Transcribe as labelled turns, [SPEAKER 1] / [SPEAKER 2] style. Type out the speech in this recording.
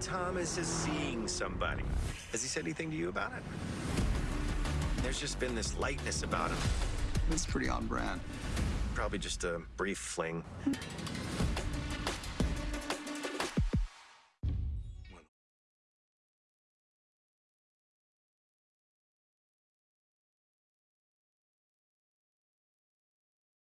[SPEAKER 1] Thomas is seeing somebody. Has he said anything to you about it? There's just been this lightness about him.
[SPEAKER 2] It's pretty on brand.
[SPEAKER 1] Probably just a brief fling.